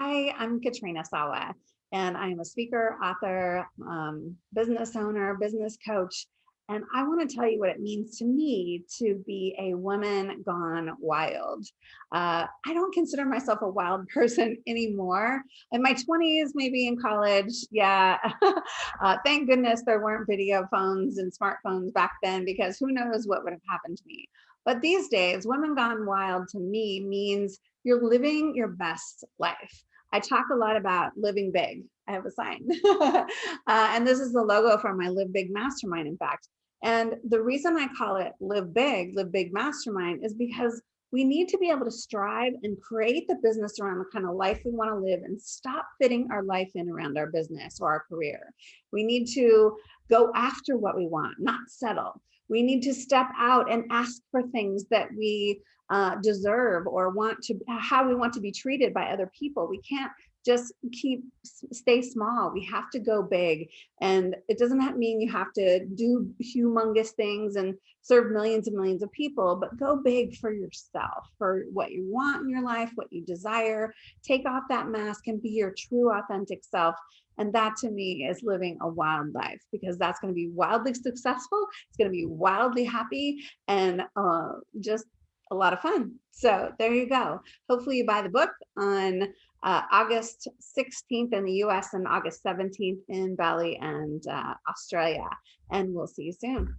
Hi, I'm Katrina Sawa, and I am a speaker, author, um, business owner, business coach, and I want to tell you what it means to me to be a woman gone wild. Uh, I don't consider myself a wild person anymore. In my 20s, maybe in college, yeah. uh, thank goodness there weren't video phones and smartphones back then because who knows what would have happened to me. But these days, women gone wild to me means you're living your best life. I talk a lot about living big. I have a sign. uh, and this is the logo for my Live Big Mastermind, in fact. And the reason I call it Live Big, Live Big Mastermind is because we need to be able to strive and create the business around the kind of life we want to live and stop fitting our life in around our business or our career. We need to go after what we want, not settle. We need to step out and ask for things that we uh, deserve or want to, how we want to be treated by other people. We can't just keep stay small. We have to go big. And it doesn't mean you have to do humongous things and serve millions and millions of people but go big for yourself for what you want in your life what you desire. Take off that mask and be your true authentic self. And that to me is living a wild life because that's going to be wildly successful. It's going to be wildly happy and uh, just a lot of fun. So there you go. Hopefully you buy the book on uh, August 16th in the US and August 17th in Bali and uh, Australia. And we'll see you soon.